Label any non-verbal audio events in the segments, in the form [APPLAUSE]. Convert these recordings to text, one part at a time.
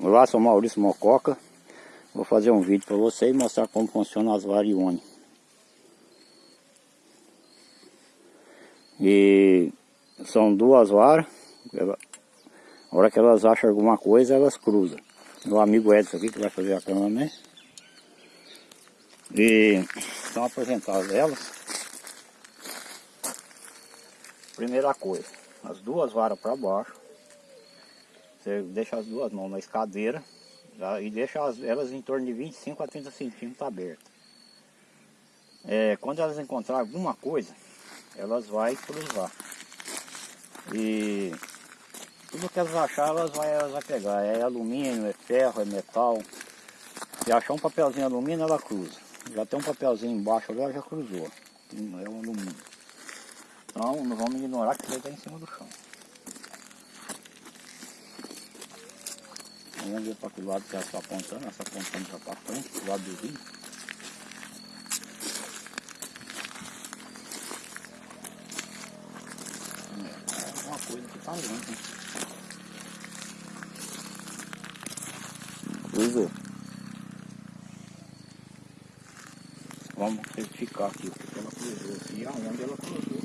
Olá, sou Maurício Mococa. Vou fazer um vídeo para vocês mostrar como funciona as varione. E são duas varas. A hora que elas acham alguma coisa, elas cruzam. Meu amigo Edson aqui que vai fazer a cama, né? E são apresentadas elas. Primeira coisa, as duas varas para baixo. Você deixa as duas mãos na escadeira tá? e deixa as, elas em torno de 25 a 30 centímetros abertas. É, quando elas encontrar alguma coisa, elas vão cruzar. E tudo que elas acharem, elas vão, elas vão pegar. É alumínio, é ferro, é metal. Se achar um papelzinho alumínio, ela cruza. Já tem um papelzinho embaixo ali, ela já cruzou. É um alumínio. Então não vamos ignorar que ele está em cima do chão. Vamos ver para que lado que ela está apontando, ela está apontando já para frente, do lado do rio. É uma coisa que está longe. Cruzou. Vamos verificar aqui o que ela cruzou e aonde ela cruzou.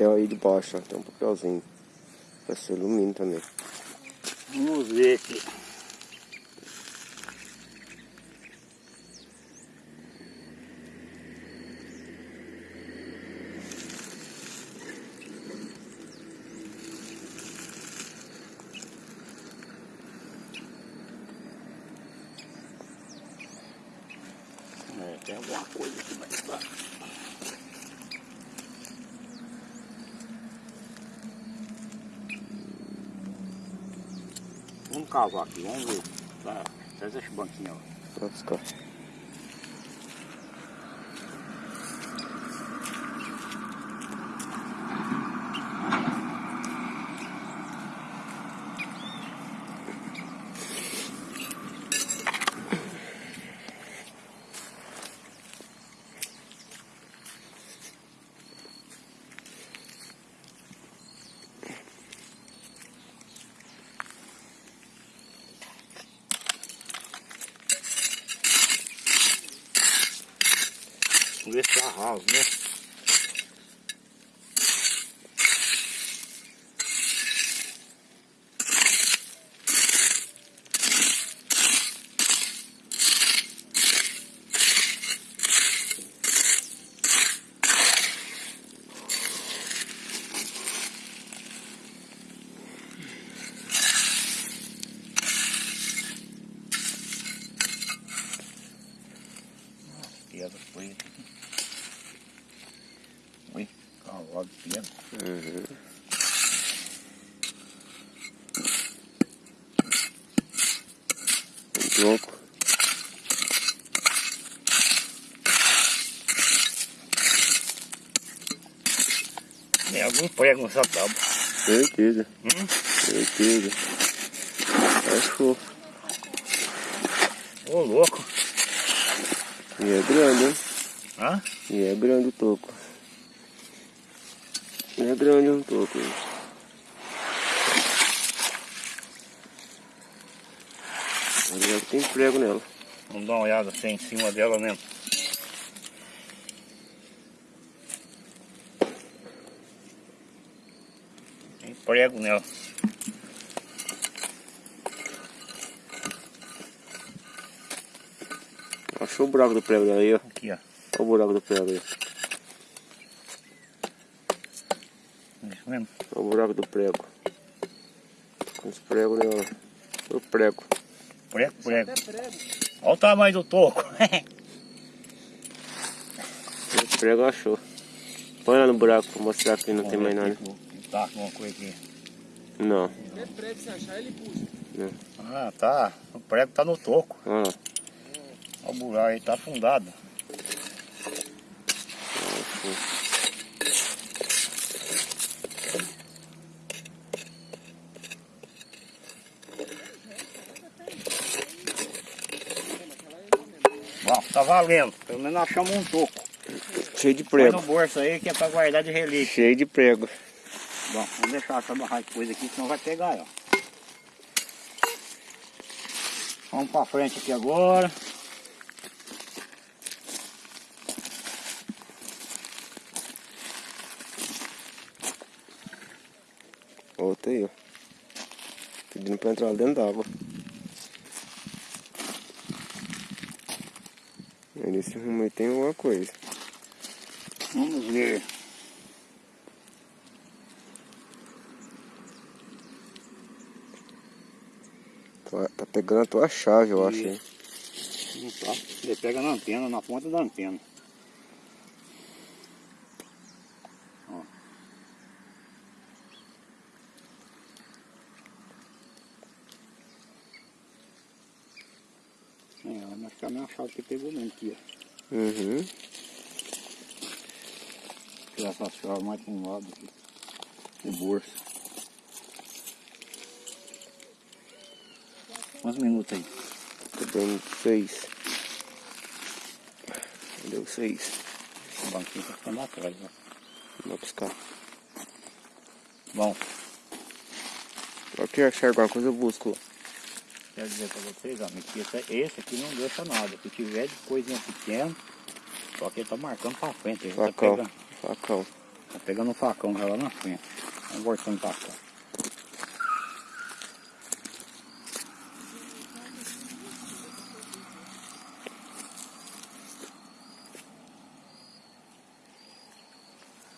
Papel aí de baixo, ó. tem um papelzinho. Vai ser alumínio também. Vamos ver aqui. É, tem alguma coisa aqui mais baixo. Cavar aqui, vamos ver. Tá, traz esse banquinho, ó. Buscar. Vamos ver se né? Tem algum prego nessa tábua. Certeza. Hum? Certeza. Achou. Ô louco. E é grande, hein? Hã? E é grande o toco. E é grande um toco. Olha, tem prego nela. Vamos dar uma olhada assim em cima dela mesmo. Prego nela. Achou o buraco do prego dela aí, ó. Aqui, ó. Olha o buraco do prego aí. Isso mesmo. Olha o buraco do prego. Com os pregos nela. Olha o prego. Prego, prego. Olha o tamanho do toco. [LAUGHS] O prego achou. Põe lá no buraco pra mostrar que não tem mais nada. Tá com uma coisa aqui. Não. É prego, se achar, ele puxa. Ah, tá. O prego tá no toco. Ah. Olha o buraco aí, tá afundado. Bom, tá valendo. Pelo menos achamos um toco. Cheio de prego. Põe no bolso aí que é pra guardar de relíquia. Cheio de prego. Bom, vamos deixar essa barraca de coisa aqui, senão vai pegar, ó. Vamos pra frente aqui agora. Outra aí, ó. Pedindo pra entrar lá dentro d'água. Nesse rumo aí tem alguma coisa. Vamos ver. Tá, pegando a tua chave, eu acho. hein? Não tá. Ele pega na antena, na ponta da antena. Ó. É, mas que a minha chave que pegou mesmo aqui, ó. Uhum. Tirar essa chave mais para um lado aqui. O bolso. Quantos minutos aí? Tá dando seis. Deu seis. O banquinho tá ficando atrás, ó. Vou buscar. Bom, Só que achar alguma coisa eu busco. quero dizer pra vocês, amigo, que esse, esse aqui não deixa nada. Se tiver de coisinha pequena, só que ele tá marcando pra frente. Ele tá Facão. pegando, Facão. tá pegando o facão já lá na frente. Vamos voltando pra cá.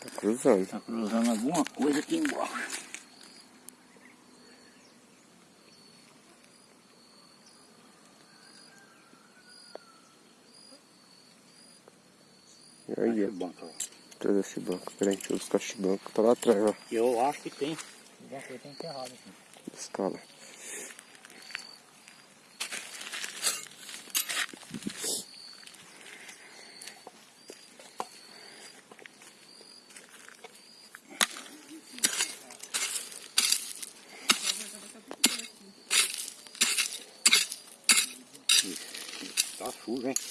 Tá cruzando. Tá cruzando alguma coisa aqui embaixo. Aí, ó. Esse banco, ó. Atrás desse banco. Peraí, deixa eu buscar esse banco. Tá lá atrás, ó. Eu acho que tem. Coisa tem enterrado aqui. Escala. Tá Rick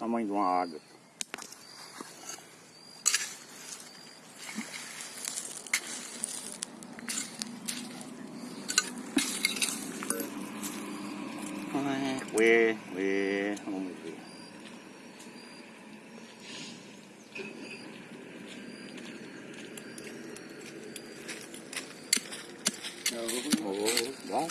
Tamanho de uma água. Ah, Ué, ué, vamos ver. Oh, bom.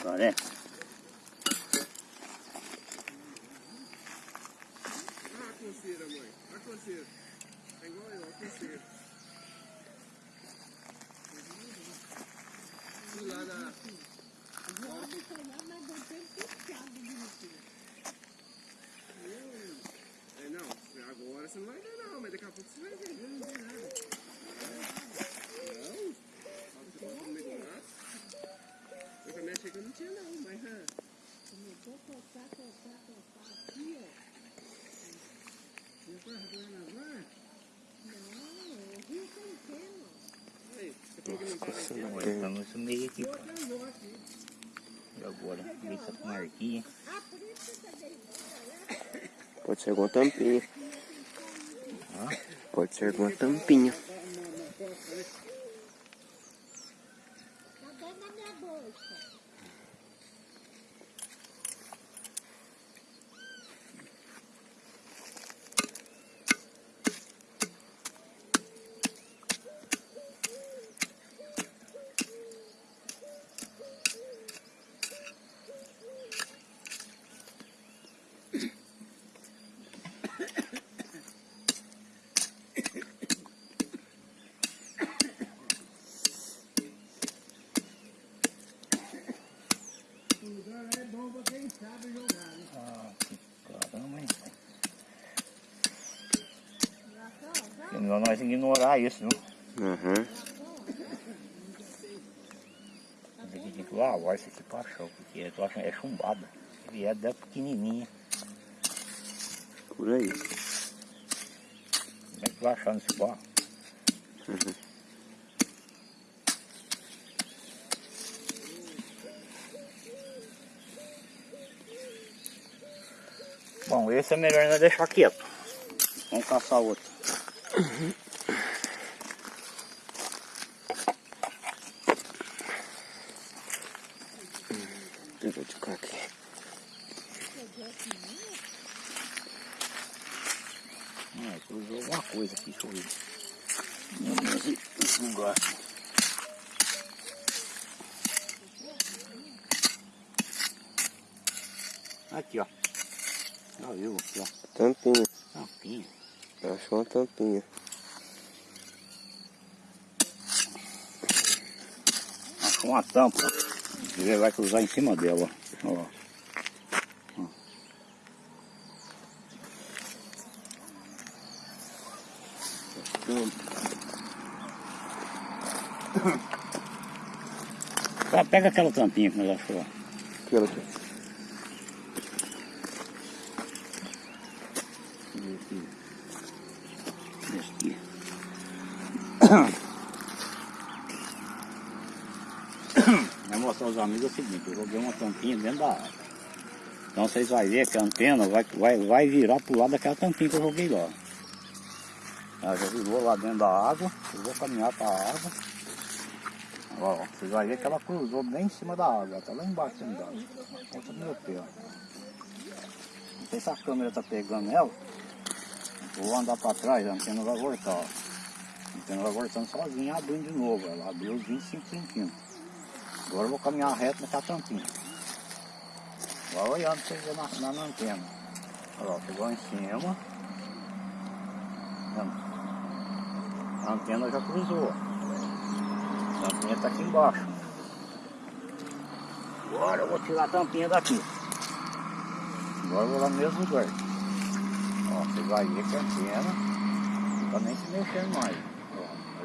Agora é. Ah, a coceira, mãe. A coceira. É igual eu, a coceira. Fui lá na... É, não, agora você não vai ver não, mas daqui a pouco você vai ver. Não, não tem nada. Não? Só você coloca no meio do mato. Eu que eu não tinha não, mas... ah, Não foi arrancando na van? Aí, você falou que não tava aqui. Agora estamos nesse meio aqui. Eu vou aqui. E agora, se com marquinha. Pode ser alguma tampinha. Ah. Pode ser alguma tampinha. Tá dentro da minha bolsa. melhor nós ignorar isso, viu? Uhum. Que- tem que lavar isso aqui pra achar, porque eu tô achando é chumbada. Se vier dela pequenininha, Por aí. como é que vai achar nesse barro? Bom, esse é melhor ainda deixar quieto. Vamos caçar outro. Eu vou ticar aqui. Ah, cruzou alguma coisa aqui, deixa eu ver. Meu Deus, esse negócio. Aqui, ó. Já viu aqui, ó. Tampinha. Tampinha. Achou uma tampinha. Achou uma tampa. Ele vai cruzar em cima dela, ó. ó. [COUGHS] Tá, Pega aquela tampinha que nós achou. Aquela aqui. Esse aqui. Vai mostrar aos amigos o seguinte, eu joguei uma tampinha dentro da água. Então vocês vão ver que a antena vai, vai, vai virar pro lado daquela tampinha que eu joguei lá. Ela já virou lá dentro da água, eu vou caminhar para a água. Ó, vocês vão ver que ela cruzou bem em cima da água, tá lá embaixo da água. Conta do meu pé, ó. Não sei se a câmera tá pegando ela. Vou andar para trás, a antena vai voltar, ó. A antena vai voltando sozinha, abrindo de novo. Ela abriu os 25 centímetros. Agora eu vou caminhar reto naquela tampinha. Vai olhando pra verem na, na, na antena. Olha lá, pegou em cima. A antena já cruzou. A tampinha tá aqui embaixo. Agora eu vou tirar a tampinha daqui. Agora eu vou lá no mesmo lugar. Ó, você vai ver que a antena não tá nem se mexendo mais.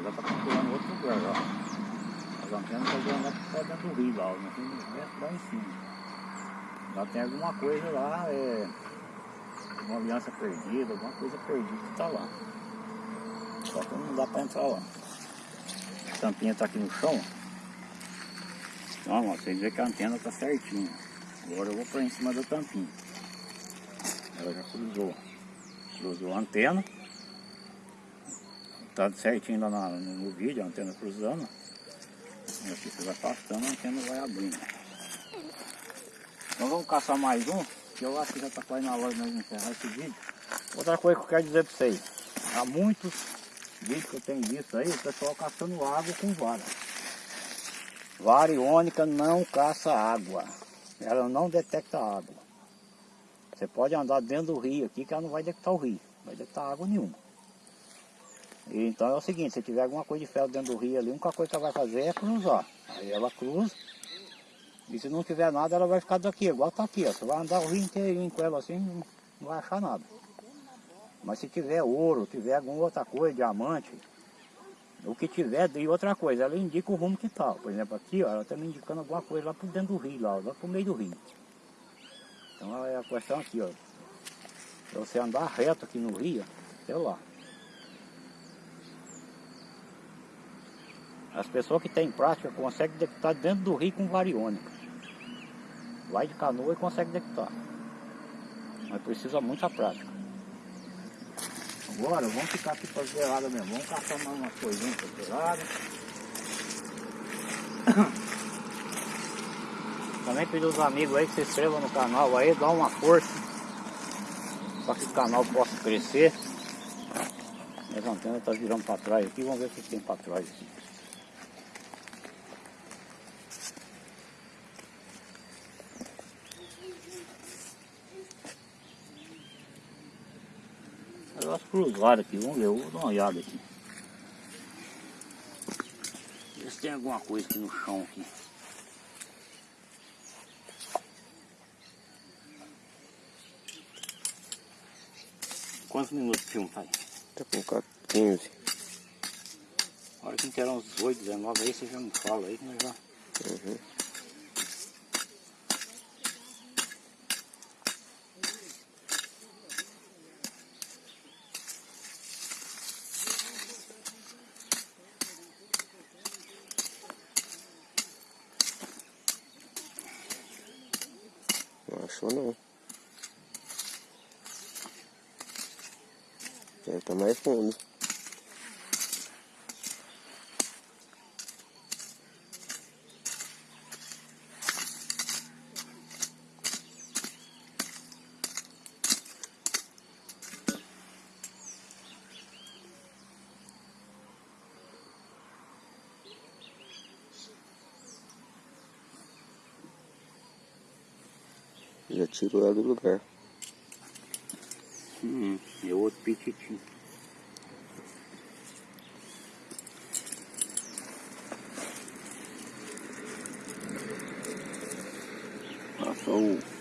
Já tá procurando outro lugar, ó. As antenas estão voando lá pra dentro do rio lá, ó, no rio lá em cima. Lá tem alguma coisa lá, é. Uma aliança perdida, alguma coisa perdida que tá lá. Só que não dá pra entrar lá. A tampinha tá aqui no chão. Então, ó, vocês veem que a antena tá certinha. Agora eu vou pra em cima da tampinha. Ela já cruzou. Cruzou a antena. Tá certinho lá no, no vídeo, a antena cruzando. E aqui você vai afastando, a antena vai abrindo. Então vamos caçar mais um, que eu acho que já está quase na hora de nós encerrar esse vídeo. Outra coisa que eu quero dizer para vocês. Há muitos vídeos que eu tenho visto aí, o pessoal caçando água com vara. Vara iônica não caça água. Ela não detecta água. Você pode andar dentro do rio aqui que ela não vai detectar o rio. Não vai detectar água nenhuma. Então é o seguinte, se tiver alguma coisa de ferro dentro do rio ali, a única coisa que ela vai fazer é cruzar. Aí ela cruza. E se não tiver nada, ela vai ficar daqui, igual tá aqui, ó. Você vai andar o rio inteirinho com ela assim, não vai achar nada. Mas se tiver ouro, tiver alguma outra coisa, diamante, o que tiver, e outra coisa, ela indica o rumo que tá. Por exemplo, aqui, ó, ela está me indicando alguma coisa lá por dentro do rio, lá, lá pro meio do rio. Então é a questão aqui, ó. Pra você andar reto aqui no rio, sei lá. As pessoas que têm prática conseguem detectar dentro do rio com variônica. Vai de canoa e consegue detectar. Mas precisa muita prática. Agora vamos ficar aqui para beirada mesmo. Vamos caçar mais umas coisinhas para beirada. [COUGHS] Também pedir aos amigos aí que se inscrevam no canal aí, dá uma força para que o canal possa crescer. Minhas antenas estão virando para trás aqui, vamos ver o que tem para trás aqui. Elas cruzaram aqui, vamos ver, eu vou dar uma olhada aqui. Ver se tem alguma coisa aqui no chão aqui. Quantos minutos de filme faz? Tá com 15. A hora que interar uns 18, 19 aí, você já me fala aí que nós já. Uhum. Não achou não. Deve estar mais fundo. Ela do lugar. Hum, é outro pititinho. Passou o.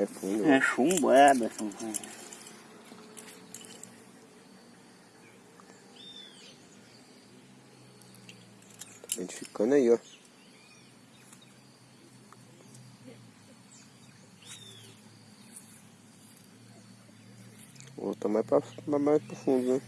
Mais fundo. É chumbo, é, Berson. Tá identificando aí, ó. Outro tá mais, pra, mais, mais profundo, né?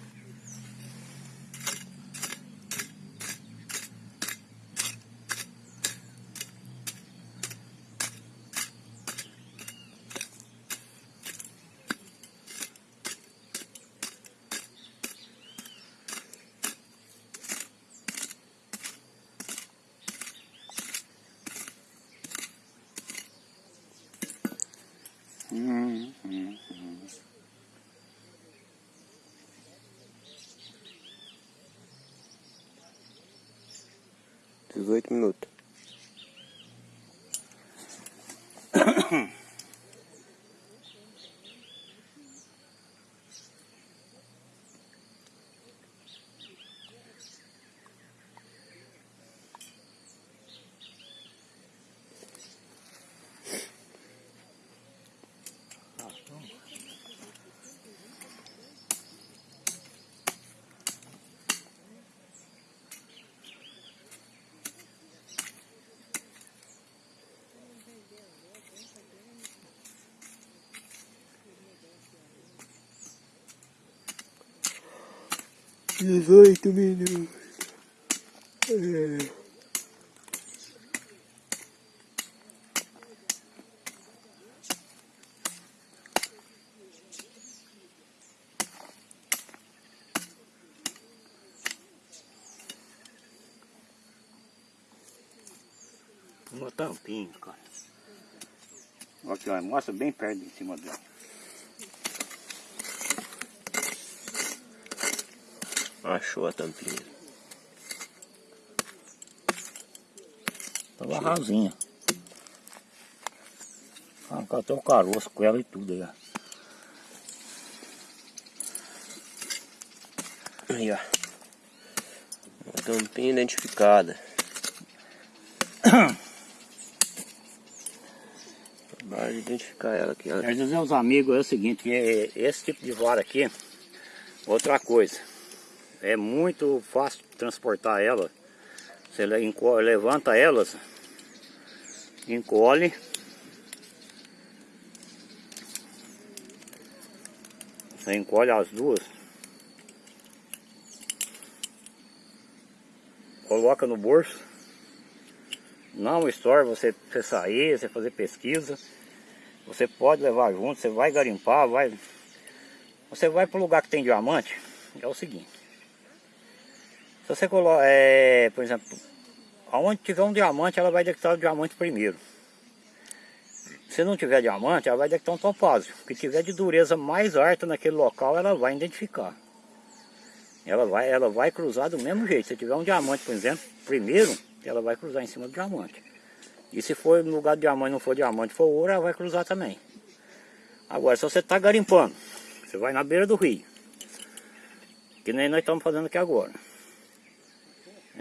18 minutos. É. um tampinha, cara. Aqui, mostra bem perto em cima dela. Achou a tampinha. Tava rasinha. Arrancou até o caroço com ela e tudo aí, ó. Aí, ó. Uma tampinha identificada. [COUGHS] Bora identificar ela aqui. Ela Quer dizer aos amigos é o seguinte, é- esse tipo de vara aqui, outra coisa, é muito fácil transportar ela. Você levanta elas, encolhe, você encolhe as duas, coloca no bolso, não estoura você, você sair, você fazer pesquisa. Você pode levar junto, você vai garimpar, vai. Você vai para o lugar que tem diamante, é o seguinte. Se você coloca, é, por exemplo, aonde tiver um diamante, ela vai detectar o diamante primeiro. Se não tiver diamante, ela vai detectar um topázio. Que tiver de dureza mais alta naquele local, ela vai identificar. Ela vai, ela vai cruzar do mesmo jeito. Se tiver um diamante, por exemplo, primeiro, ela vai cruzar em cima do diamante. E se for no lugar de diamante, não for diamante, for ouro, ela vai cruzar também. Agora, se você está garimpando, você vai na beira do rio. Que nem nós estamos fazendo aqui agora.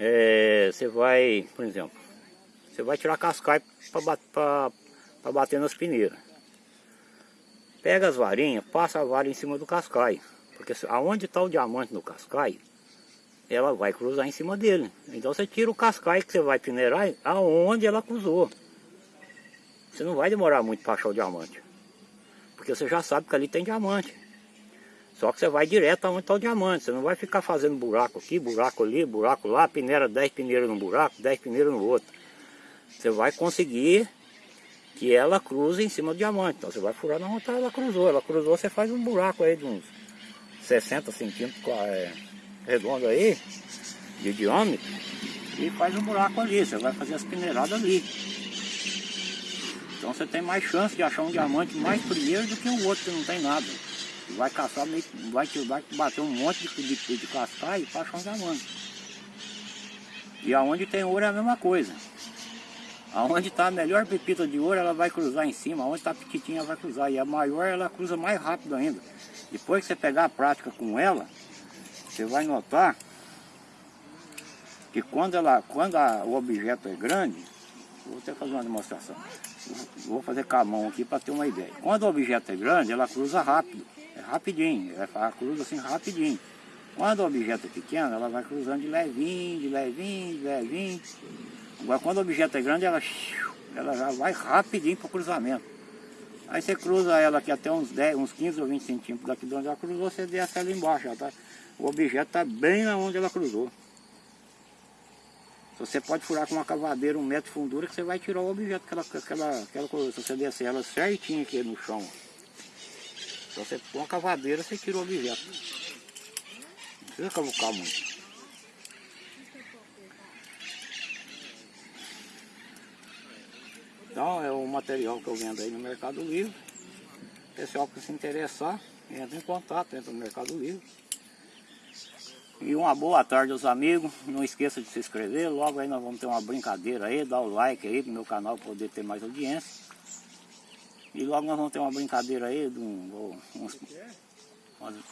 É, você vai, por exemplo, você vai tirar cascai para bater nas peneiras. Pega as varinhas, passa a vara em cima do cascai. Porque aonde está o diamante no cascai, ela vai cruzar em cima dele. Então você tira o cascai que você vai peneirar aonde ela cruzou. Você não vai demorar muito para achar o diamante. Porque você já sabe que ali tem diamante. Só que você vai direto aonde está o diamante. Você não vai ficar fazendo buraco aqui, buraco ali, buraco lá, peneira 10 peneiras num buraco, 10 peneiras no outro. Você vai conseguir que ela cruze em cima do diamante. Então você vai furar na onde ela cruzou. Ela cruzou, você faz um buraco aí de uns 60 centímetros é, redondo aí, de diâmetro, e faz um buraco ali. Você vai fazer as peneiradas ali. Então você tem mais chance de achar um diamante mais primeiro do que o outro que não tem nada. Vai caçar, vai, vai bater um monte de, de, de cascai para achar um. E aonde tem ouro é a mesma coisa. Aonde está a melhor pepita de ouro, ela vai cruzar em cima. Aonde está pequitinha, ela vai cruzar. E a maior, ela cruza mais rápido ainda. Depois que você pegar a prática com ela, você vai notar que quando, ela, quando a, o objeto é grande, vou até fazer uma demonstração. Vou fazer com a mão aqui para ter uma ideia. Quando o objeto é grande, ela cruza rápido. É rapidinho. Ela cruza assim rapidinho. Quando o objeto é pequeno, ela vai cruzando de levinho, de levinho, de levinho. Agora quando o objeto é grande, ela, ela já vai rapidinho para o cruzamento. Aí você cruza ela aqui até uns 10, uns 15 ou 20 centímetros daqui de onde ela cruzou, você desce ela embaixo. Já tá, o objeto está bem onde ela cruzou. Você pode furar com uma cavadeira um metro de fundura que você vai tirar o objeto que ela, que ela, que ela cruzou. Se você descer ela certinho aqui no chão. Se você pôr uma cavadeira, você tira o objeto. Não precisa cavucar muito. Então é o material que eu vendo aí no Mercado Livre. Pessoal que se interessar, entra em contato, entra no Mercado Livre. E uma boa tarde aos amigos. Não esqueça de se inscrever. Logo aí nós vamos ter uma brincadeira aí. Dá o like aí pro meu canal poder ter mais audiência. E logo nós vamos ter uma brincadeira aí de um, uns, umas coisinhas.